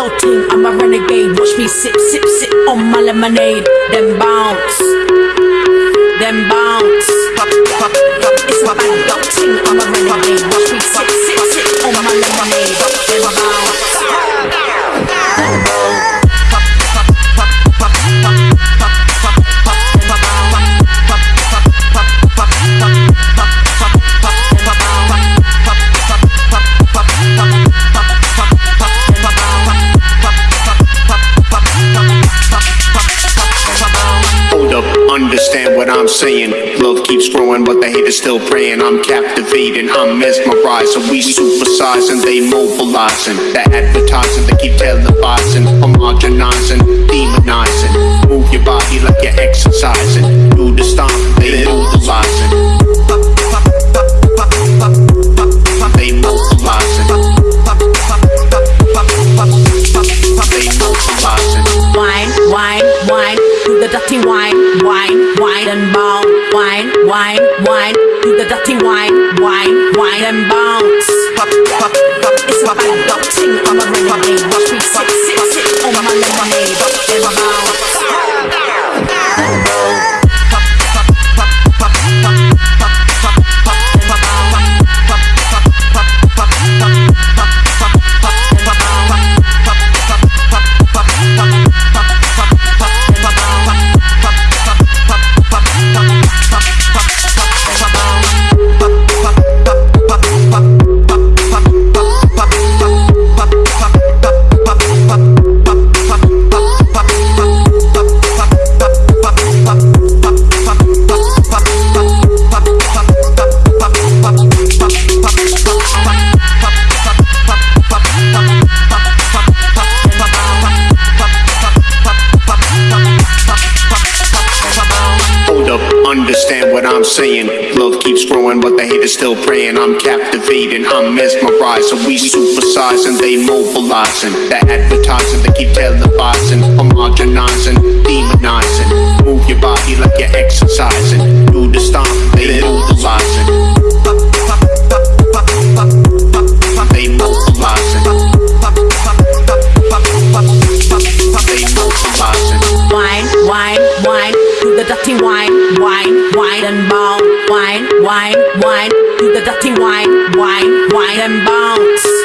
yo ting, I'm a renegade. Watch me sip, sip, sip on my lemonade. Then bounce, then bounce. It's a understand what I'm saying. Love keeps growing, but the haters still praying. I'm captivating, I'm mesmerizing. We supersizing, they mobilizing. The advertising, they keep televising. Homogenizing, demonizing. Move your body like you're exercising. Do the stomp, they. Wine, wine, wine, do the dirty wine, wine, wine and bounce. It's what I'm saying. Love keeps growing, but the hate is still praying. I'm captivating, I'm mesmerizing. We supersizing, they mobilizing. The advertising, they keep televising. Homogenizing, demonizing. Move your body like you're exercising. Do the stomp, they mobilizing. They mobilizing. Wine, wine, wine, do the dirty wine wine and bounce, wine, wine, wine, do the dirty wine, wine, wine and bounce.